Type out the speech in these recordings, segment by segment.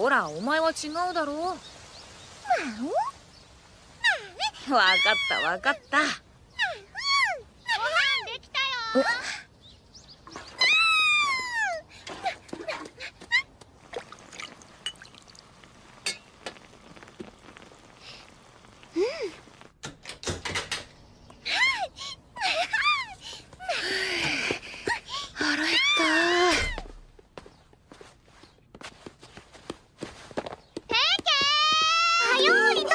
ほらお前は違うだろう。分かった分かった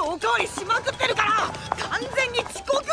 おかわりしまくってるから完全に遅刻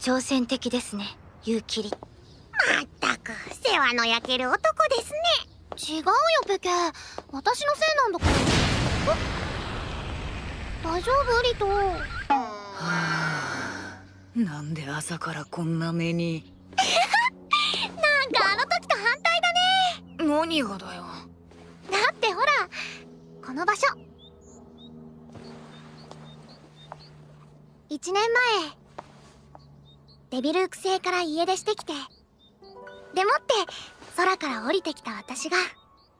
挑戦的ですねユーキリ。まったく世話の焼ける男ですね。違うよペケ。私のせいなんだから。大丈夫？リト。はあ。なんで朝からこんな目に。なんかあの時と反対だね。何がだよ。だってほらこの場所。1年前デビルーク星から家出してきて。でもって空から降りてきた私が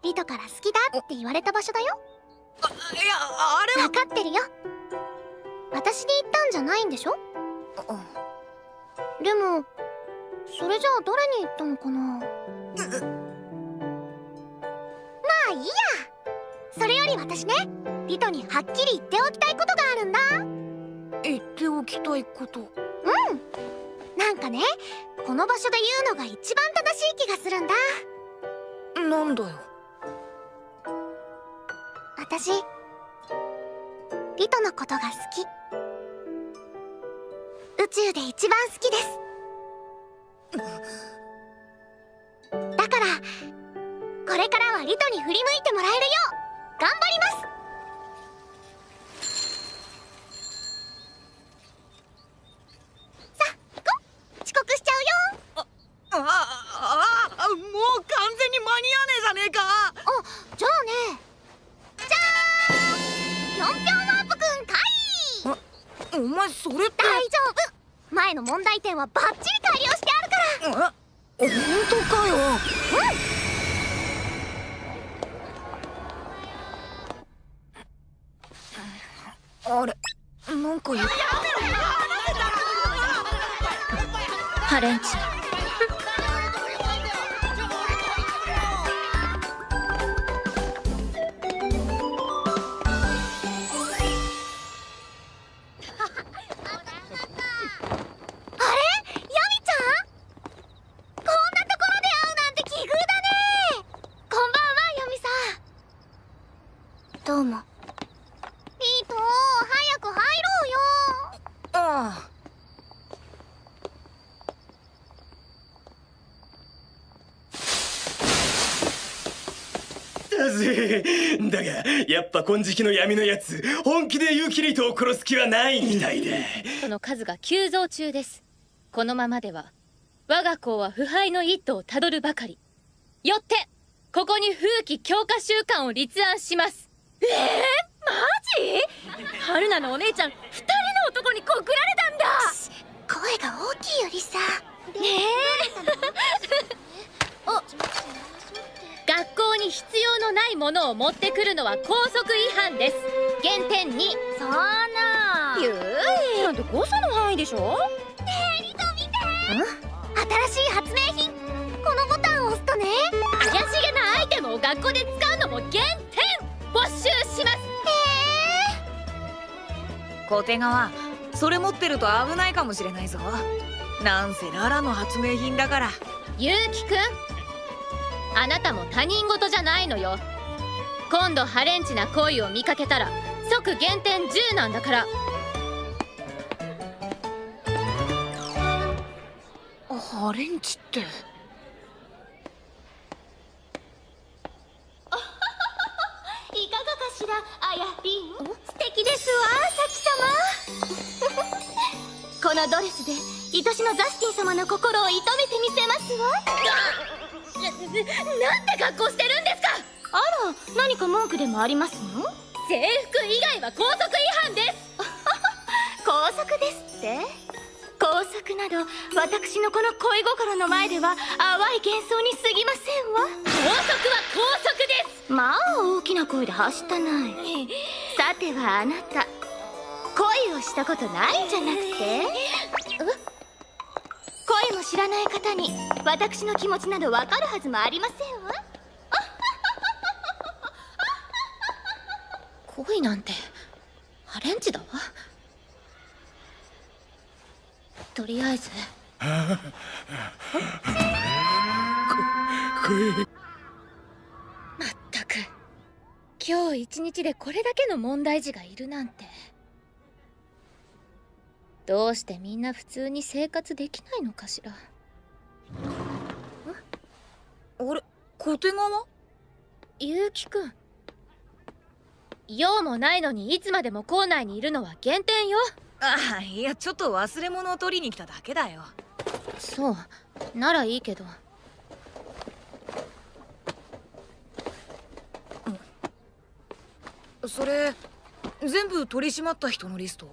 リトから好きだって言われた場所だよ。いやあれは。分かってるよ。私に言ったんじゃないんでしょ？でもそれじゃあ誰に言ったのかな？まあいいや。それより私ねリトにはっきり言っておきたいことがあるんだ。言っておきたいことかね。この場所で言うのが一番正しい気がするんだ。なんだよ。私リトのことが好き。宇宙で一番好きです。だからこれからはリトに振り向いてもらえるよう頑張ります問題点はバッチリ改良してあるから。本当かよ。うんあれ？なんか言っハレンチだがやっぱ金色の闇のやつ本気でユキリトを殺す気はないみたいで。その数が急増中です。このままでは我が校は腐敗の一途をたどるばかり。よってここに風紀強化習慣を立案します。えー、マジ？春菜のお姉ちゃん二人の男に告られたんだ！声が大きいよりさ。ねえ。お学校に必要のないものを持ってくるのは校則違反です。減点2そんな。ゆい。なんて誤差の範囲でしょ？ねえリト見て。新しい発明品。このボタンを押すとね。学校で使うのも減点。没収します。小手川それ持ってると危ないかもしれないぞなんせララの発明品だからゆうきくんあなたも他人事じゃないのよ。今度ハレンチな行為を見かけたら即減点10なんだから。ハレンチって。いかがかしらあやりん。素敵ですわサキ様。このドレスで愛しのザスティン様の心を射止めてみせますわなんて格好してるんですか！あら何か文句でもありますの？制服以外は校則違反です！校則ですって？校則など私のこの恋心の前では淡い幻想に過ぎませんわ。校則は校則です！まあ大きな声で走ったない。さてはあなた。恋をしたことないんじゃなくて？え恋も知らない方に私の気持ちなどわかるはずもありませんわ。恋なんてハレンチだわ。とりあえず。まったく。今日一日でこれだけの問題児がいるなんてどうしてみんな普通に生活できないのかしら？あれ？小手川？ゆうきくん。用もないのにいつまでも校内にいるのは減点よ。ああいやちょっと忘れ物を取りに来ただけだよ。そう。ならいいけど。それ全部取り締まった人のリスト？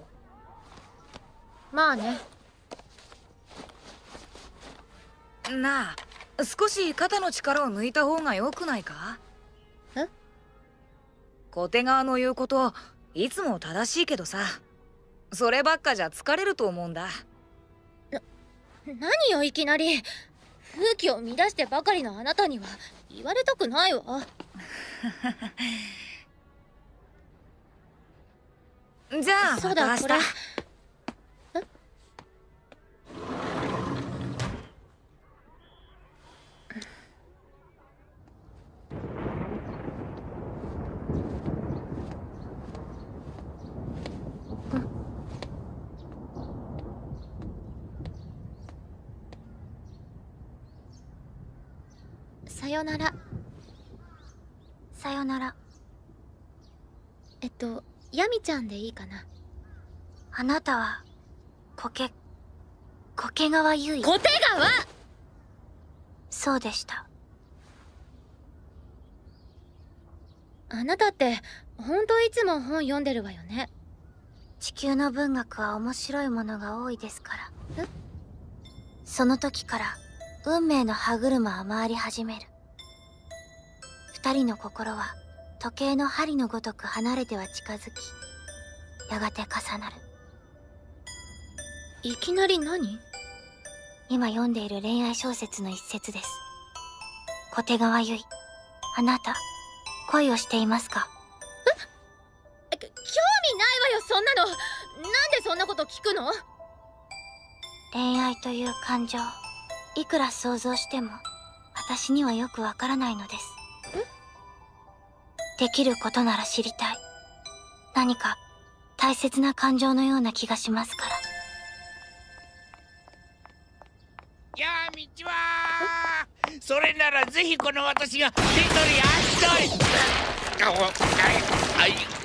まあね。なあ少し肩の力を抜いた方が良くないか？え？小手川の言うこといつも正しいけどさ。そればっかじゃ疲れると思うんだ。何よいきなり。風紀を乱してばかりのあなたには言われたくないわ。じゃあそうまた明日さよなら。さよなら。えっとヤミちゃんでいいかな？あなたは苔苔川優衣小手川？そうでした。あなたってほんといつも本読んでるわよね。地球の文学は面白いものが多いですから。その時から運命の歯車は回り始める二人の心は時計の針のごとく離れては近づきやがて重なる。いきなり何？今読んでいる恋愛小説の一節です。小手川結衣。あなた恋をしていますか？え？興味ないわよそんなの。なんでそんなこと聞くの？恋愛という感情いくら想像しても私にはよくわからないのですできることなら知りたい。何か大切な感情のような気がしますから。やあ道はそれならぜひこの私が手取り足取り。あおはい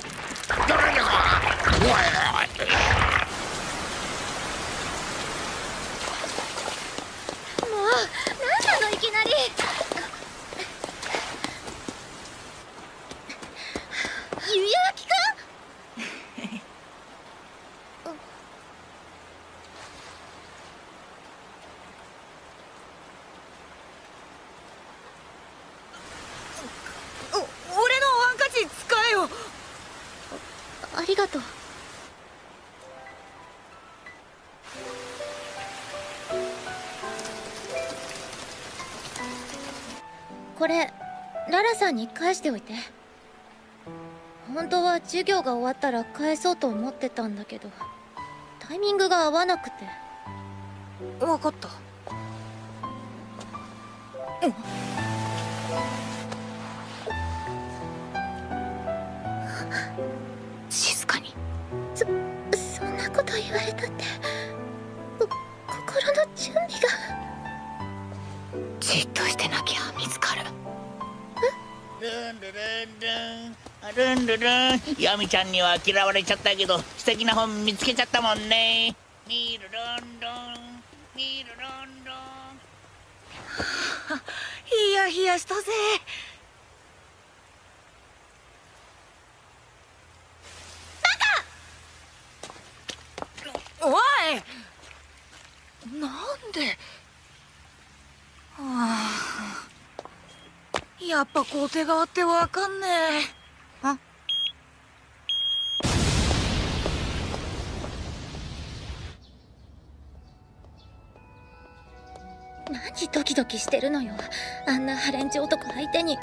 さんに返しておいて。本当は授業が終わったら返そうと思ってたんだけどタイミングが合わなくて。わかった。静かに。そんなこと言われたってこ心の準備が。じっとしてなきゃ見つかるルンルルンルン。ルンルルン。ヤミちゃんには嫌われちゃったけど素敵な本見つけちゃったもんね。ミルルンルンミルルン。ルンヒヤヒヤしたぜ。おい。なんで。はあやっぱ小手川ってわかんねえ。あ。何ドキドキしてるのよ。あんなハレンチ男相手に